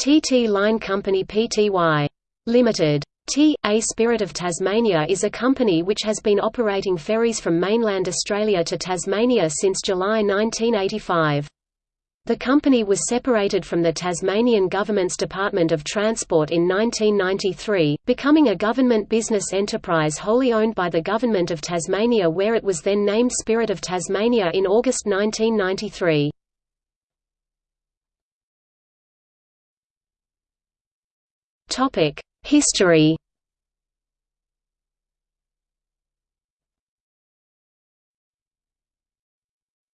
TT Line Company Pty. Limited. T.A. Spirit of Tasmania is a company which has been operating ferries from mainland Australia to Tasmania since July 1985. The company was separated from the Tasmanian Government's Department of Transport in 1993, becoming a government business enterprise wholly owned by the Government of Tasmania where it was then named Spirit of Tasmania in August 1993. History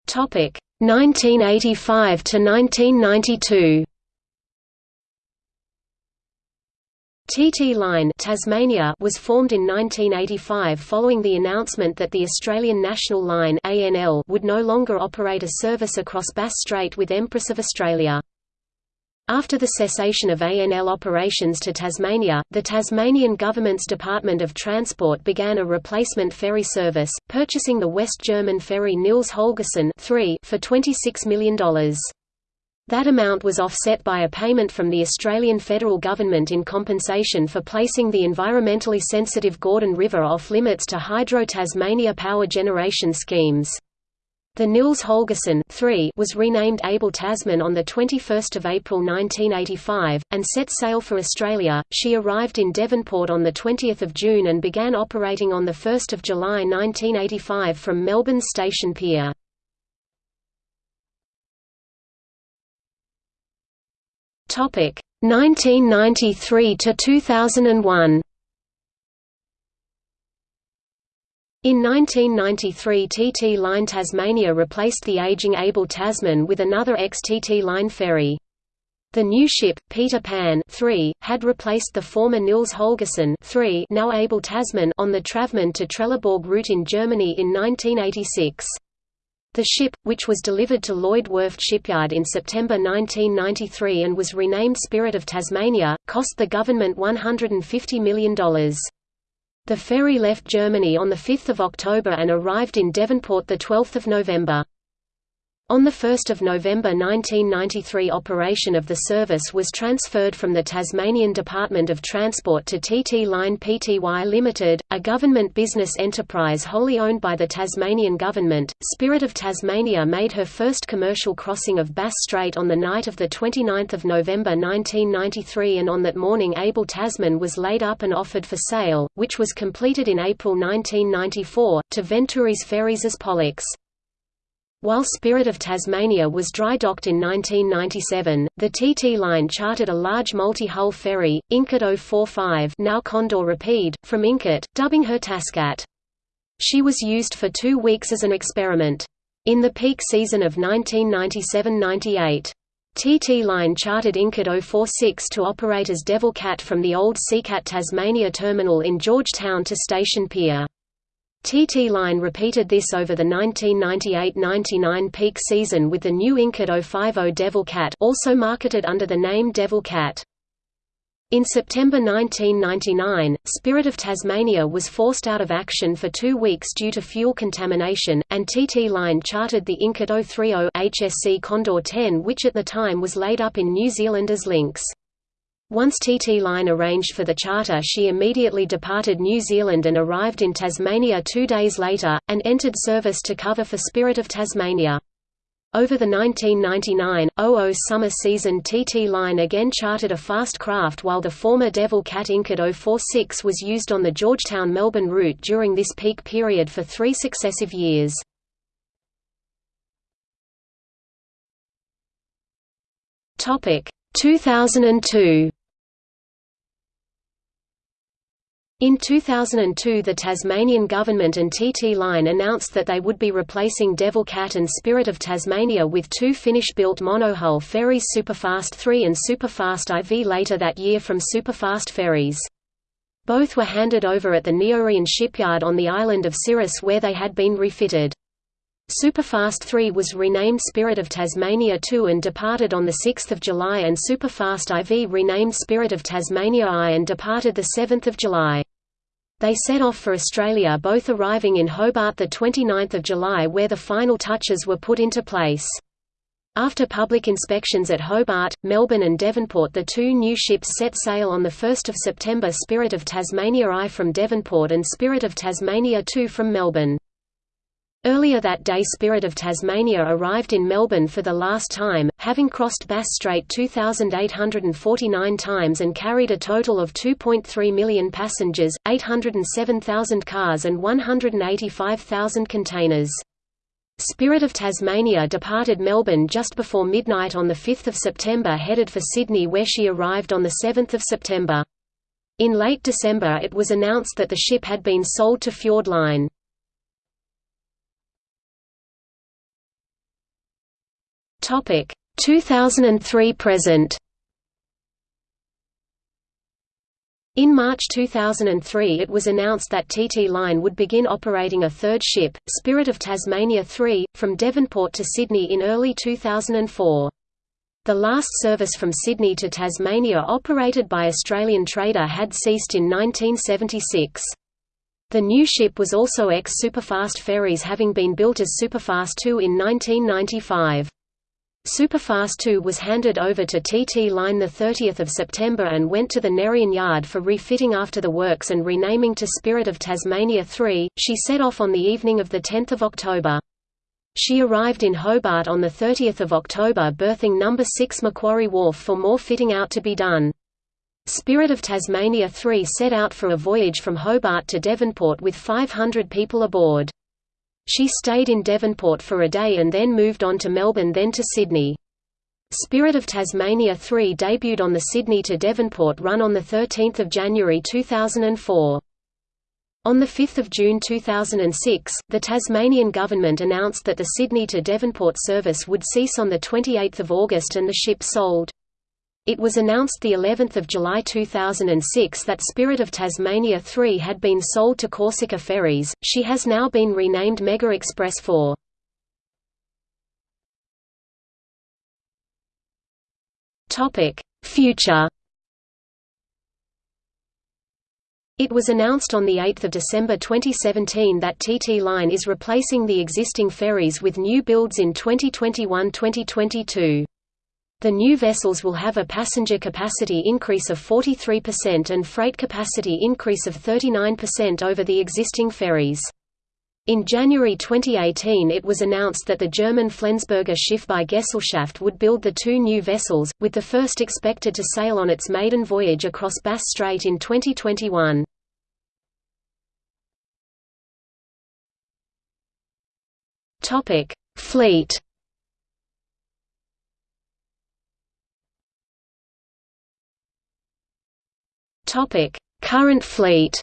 Topic 1985 to 1992. TT Line Tasmania was formed in 1985 following the announcement that the Australian National Line ANL would no longer operate a service across Bass Strait with Empress of Australia. After the cessation of ANL operations to Tasmania, the Tasmanian government's Department of Transport began a replacement ferry service, purchasing the West German ferry Nils Holgersson for $26 million. That amount was offset by a payment from the Australian federal government in compensation for placing the environmentally sensitive Gordon River off limits to Hydro Tasmania power generation schemes. The Nils Holgersson was renamed Abel Tasman on 21 April 1985, and set sail for Australia. She arrived in Devonport on 20 June and began operating on 1 July 1985 from Melbourne Station Pier. Topic 1993 to 2001. In 1993 TT Line Tasmania replaced the aging Abel Tasman with another ex-TT Line ferry. The new ship, Peter Pan 3, had replaced the former Nils Holgersson 3 now Abel Tasman on the Travemünde to Trelleborg route in Germany in 1986. The ship, which was delivered to Lloyd Werft Shipyard in September 1993 and was renamed Spirit of Tasmania, cost the government $150 million. The ferry left Germany on 5 October and arrived in Devonport 12 November. On 1 November 1993 operation of the service was transferred from the Tasmanian Department of Transport to TT Line Pty Limited, a government business enterprise wholly owned by the Tasmanian government. Spirit of Tasmania made her first commercial crossing of Bass Strait on the night of 29 November 1993 and on that morning Abel Tasman was laid up and offered for sale, which was completed in April 1994, to Ventouris Ferries as Pollux. While Spirit of Tasmania was dry docked in 1997, the TT line chartered a large multi-hull ferry, Incat 045 now Condor Rapide, from Incat, dubbing her Tascat. She was used for two weeks as an experiment. In the peak season of 1997–98. TT Line chartered Incat 046 to operate as Devil Cat from the old Seacat Tasmania terminal in Georgetown to Station Pier. TT Line repeated this over the 1998–99 peak season with the new Incat 050 Devil Cat also marketed under the name Devil Cat. In September 1999, Spirit of Tasmania was forced out of action for two weeks due to fuel contamination, and TT Line chartered the Incat 030 HSC Condor 10 which at the time was laid up in New Zealand as Lynx. Once TT Line arranged for the charter she immediately departed New Zealand and arrived in Tasmania two days later, and entered service to cover for Spirit of Tasmania. Over the 1999–00 summer season TT Line again chartered a fast craft while the former Devil Cat Incat 046 was used on the Georgetown-Melbourne route during this peak period for three successive years. Topic 2002 In 2002 the Tasmanian government and TT Line announced that they would be replacing Devil Cat and Spirit of Tasmania with two Finnish-built monohull ferries Superfast 3 and Superfast IV later that year from Superfast Ferries. Both were handed over at the Neorion shipyard on the island of Syros where they had been refitted. Superfast 3 was renamed Spirit of Tasmania 2 and departed on 6 July and Superfast IV renamed Spirit of Tasmania I and departed 7 July. They set off for Australia both arriving in Hobart 29 July where the final touches were put into place. After public inspections at Hobart, Melbourne and Devonport the two new ships set sail on 1 September Spirit of Tasmania I from Devonport and Spirit of Tasmania II from Melbourne. Earlier that day Spirit of Tasmania arrived in Melbourne for the last time, having crossed Bass Strait 2,849 times and carried a total of 2.3 million passengers, 807,000 cars and 185,000 containers. Spirit of Tasmania departed Melbourne just before midnight on 5 September headed for Sydney where she arrived on 7 September. In late December it was announced that the ship had been sold to Fjord Line. Topic 2003 present. In March 2003 it was announced that TT Line would begin operating a third ship, Spirit of Tasmania 3, from Devonport to Sydney in early 2004. The last service from Sydney to Tasmania operated by Australian Trader had ceased in 1976. The new ship was also ex-Superfast ferries having been built as Superfast 2 in 1995. Superfast 2 was handed over to TT Line 30 September and went to the Neorion Yard for refitting after the works and renaming to Spirit of Tasmania 3. She set off on the evening of 10 October. She arrived in Hobart on 30 October berthing No. 6 Macquarie Wharf for more fitting out to be done. Spirit of Tasmania 3 set out for a voyage from Hobart to Devonport with 500 people aboard. She stayed in Devonport for a day and then moved on to Melbourne then to Sydney. Spirit of Tasmania 3 debuted on the Sydney to Devonport run on 13 January 2004. On 5 June 2006, the Tasmanian government announced that the Sydney to Devonport service would cease on 28 August and the ship sold. It was announced the 11th of July 2006 that Spirit of Tasmania 3 had been sold to Corsica Ferries. She has now been renamed Mega Express 4. Topic: Future. It was announced on 8 December 2017 that TT Line is replacing the existing ferries with new builds in 2021–2022. The new vessels will have a passenger capacity increase of 43% and freight capacity increase of 39% over the existing ferries. In January 2018 it was announced that the German Flensburger Schiffbaugesellschaft would build the two new vessels, with the first expected to sail on its maiden voyage across Bass Strait in 2021. Fleet Topic: Current fleet.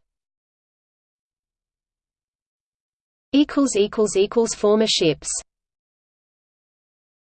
Equals equals equals former ships.